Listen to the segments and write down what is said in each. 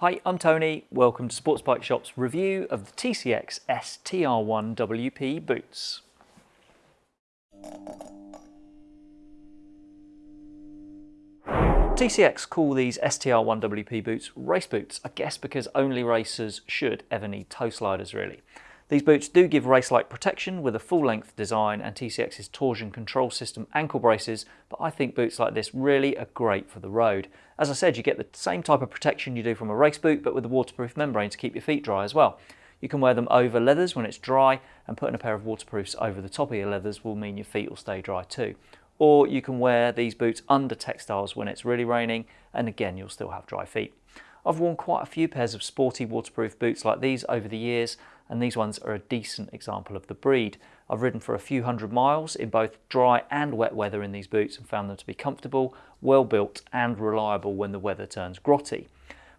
Hi, I'm Tony. Welcome to Sports Bike Shop's review of the TCX STR1 WP boots. TCX call these STR1 WP boots race boots, I guess because only racers should ever need toe sliders really. These boots do give race-like protection with a full-length design and TCX's torsion control system ankle braces, but I think boots like this really are great for the road. As I said, you get the same type of protection you do from a race boot, but with a waterproof membrane to keep your feet dry as well. You can wear them over leathers when it's dry, and putting a pair of waterproofs over the top of your leathers will mean your feet will stay dry too. Or you can wear these boots under textiles when it's really raining, and again, you'll still have dry feet. I've worn quite a few pairs of sporty waterproof boots like these over the years and these ones are a decent example of the breed. I've ridden for a few hundred miles in both dry and wet weather in these boots and found them to be comfortable, well built and reliable when the weather turns grotty.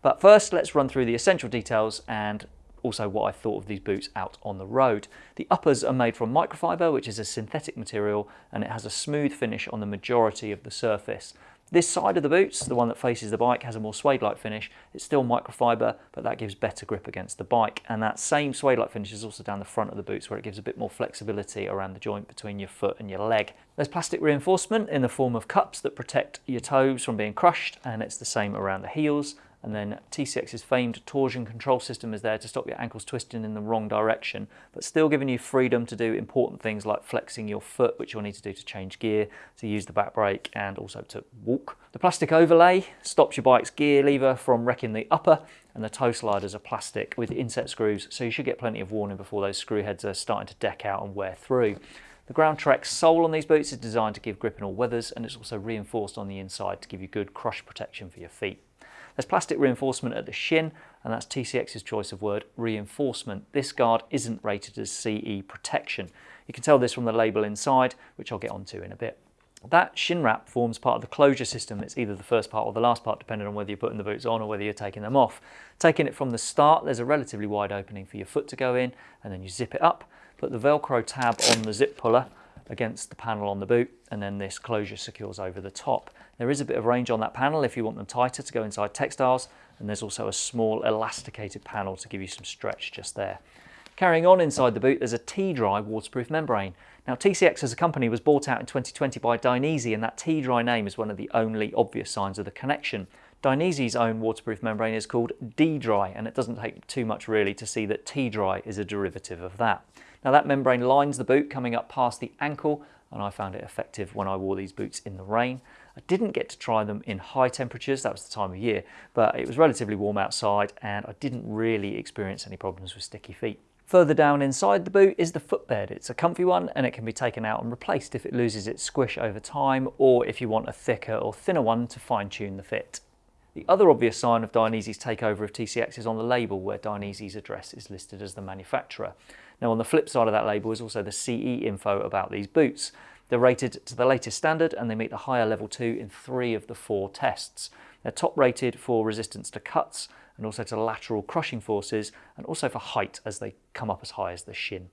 But first let's run through the essential details and also what I thought of these boots out on the road. The uppers are made from microfiber, which is a synthetic material, and it has a smooth finish on the majority of the surface. This side of the boots, the one that faces the bike, has a more suede-like finish. It's still microfiber, but that gives better grip against the bike. And that same suede-like finish is also down the front of the boots where it gives a bit more flexibility around the joint between your foot and your leg. There's plastic reinforcement in the form of cups that protect your toes from being crushed, and it's the same around the heels and then TCX's famed torsion control system is there to stop your ankles twisting in the wrong direction, but still giving you freedom to do important things like flexing your foot, which you'll need to do to change gear, to use the back brake, and also to walk. The plastic overlay stops your bike's gear lever from wrecking the upper, and the toe sliders are plastic with inset screws, so you should get plenty of warning before those screw heads are starting to deck out and wear through. The GroundTrex sole on these boots is designed to give grip in all weathers, and it's also reinforced on the inside to give you good crush protection for your feet. There's plastic reinforcement at the shin, and that's TCX's choice of word, reinforcement. This guard isn't rated as CE protection. You can tell this from the label inside, which I'll get onto in a bit. That shin wrap forms part of the closure system. It's either the first part or the last part, depending on whether you're putting the boots on or whether you're taking them off. Taking it from the start, there's a relatively wide opening for your foot to go in, and then you zip it up. Put the Velcro tab on the zip puller, against the panel on the boot and then this closure secures over the top. There is a bit of range on that panel if you want them tighter to go inside textiles and there's also a small elasticated panel to give you some stretch just there. Carrying on inside the boot there's a T-Dry waterproof membrane. Now TCX as a company was bought out in 2020 by Dainese and that T-Dry name is one of the only obvious signs of the connection. Dainese's own waterproof membrane is called D-Dry and it doesn't take too much really to see that T-Dry is a derivative of that. Now that membrane lines the boot coming up past the ankle and I found it effective when I wore these boots in the rain. I didn't get to try them in high temperatures, that was the time of year, but it was relatively warm outside and I didn't really experience any problems with sticky feet. Further down inside the boot is the footbed. It's a comfy one and it can be taken out and replaced if it loses its squish over time or if you want a thicker or thinner one to fine tune the fit. The other obvious sign of Dainese's takeover of TCX is on the label where Dainese's address is listed as the manufacturer. Now on the flip side of that label is also the CE info about these boots. They're rated to the latest standard and they meet the higher level 2 in three of the four tests. They're top rated for resistance to cuts and also to lateral crushing forces and also for height as they come up as high as the shin.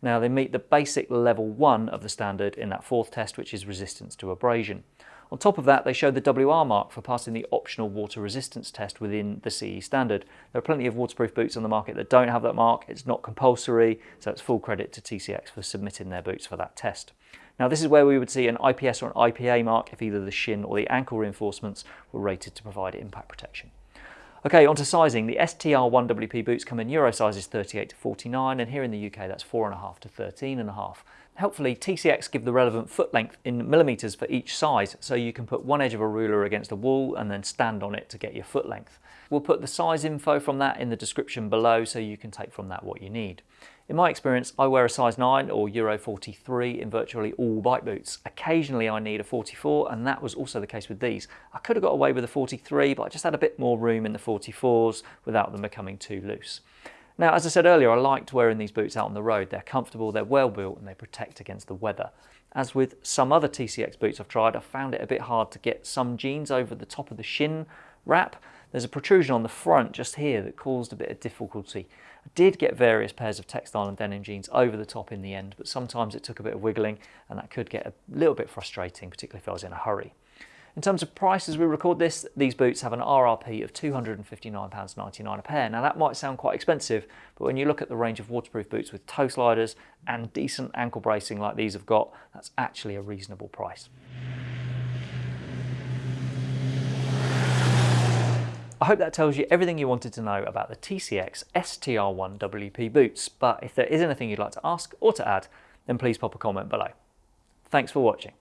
Now they meet the basic level 1 of the standard in that fourth test which is resistance to abrasion. On top of that, they showed the WR mark for passing the optional water resistance test within the CE standard. There are plenty of waterproof boots on the market that don't have that mark. It's not compulsory, so it's full credit to TCX for submitting their boots for that test. Now this is where we would see an IPS or an IPA mark if either the shin or the ankle reinforcements were rated to provide impact protection. Okay, onto sizing. The STR1WP boots come in Euro sizes 38 to 49, and here in the UK that's 4.5 to 13.5. Helpfully, TCX give the relevant foot length in millimetres for each size, so you can put one edge of a ruler against a wall and then stand on it to get your foot length. We'll put the size info from that in the description below so you can take from that what you need. In my experience, I wear a size 9 or Euro 43 in virtually all bike boots. Occasionally I need a 44 and that was also the case with these. I could have got away with a 43 but I just had a bit more room in the 44s without them becoming too loose. Now, as I said earlier, I liked wearing these boots out on the road. They're comfortable, they're well built, and they protect against the weather. As with some other TCX boots I've tried, I found it a bit hard to get some jeans over the top of the shin wrap. There's a protrusion on the front just here that caused a bit of difficulty. I did get various pairs of textile and denim jeans over the top in the end, but sometimes it took a bit of wiggling and that could get a little bit frustrating, particularly if I was in a hurry. In terms of price as we record this, these boots have an RRP of £259.99 a pair. Now that might sound quite expensive, but when you look at the range of waterproof boots with toe sliders and decent ankle bracing like these have got, that's actually a reasonable price. I hope that tells you everything you wanted to know about the TCX STR1 WP boots, but if there is anything you'd like to ask or to add, then please pop a comment below. Thanks for watching.